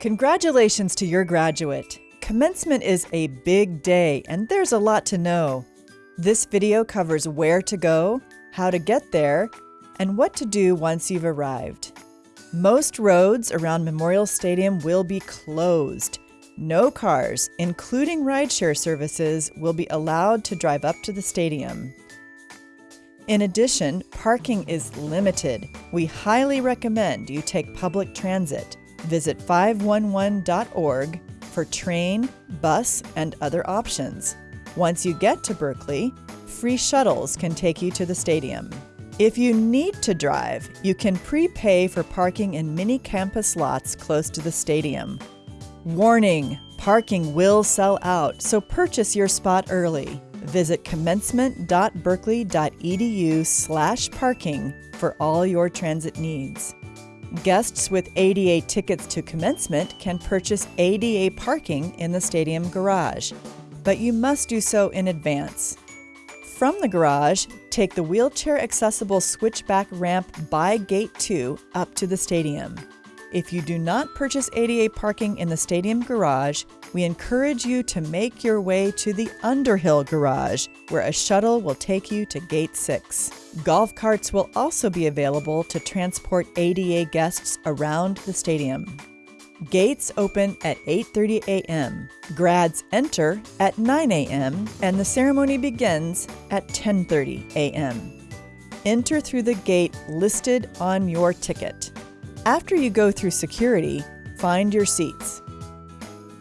Congratulations to your graduate! Commencement is a big day and there's a lot to know. This video covers where to go, how to get there, and what to do once you've arrived. Most roads around Memorial Stadium will be closed. No cars, including rideshare services, will be allowed to drive up to the stadium. In addition, parking is limited. We highly recommend you take public transit. Visit 511.org for train, bus, and other options. Once you get to Berkeley, free shuttles can take you to the stadium. If you need to drive, you can prepay for parking in many campus lots close to the stadium. Warning, parking will sell out, so purchase your spot early. Visit commencement.berkeley.edu slash parking for all your transit needs. Guests with ADA tickets to commencement can purchase ADA parking in the stadium garage, but you must do so in advance. From the garage, take the wheelchair accessible switchback ramp by Gate 2 up to the stadium. If you do not purchase ADA parking in the stadium garage, we encourage you to make your way to the Underhill Garage, where a shuttle will take you to Gate 6. Golf carts will also be available to transport ADA guests around the stadium. Gates open at 8:30 a.m. Grads enter at 9 a.m. and the ceremony begins at 10:30 a.m. Enter through the gate listed on your ticket. After you go through security, find your seats.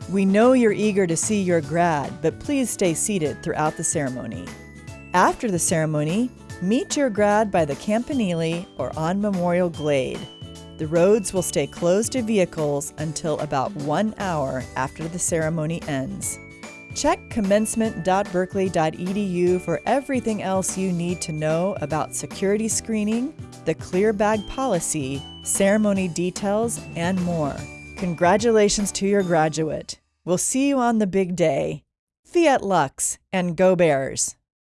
We know you're eager to see your grad, but please stay seated throughout the ceremony. After the ceremony, meet your grad by the Campanile or on Memorial Glade. The roads will stay closed to vehicles until about one hour after the ceremony ends. Check commencement.berkeley.edu for everything else you need to know about security screening, the clear bag policy, ceremony details, and more. Congratulations to your graduate. We'll see you on the big day. Fiat Lux and Go Bears!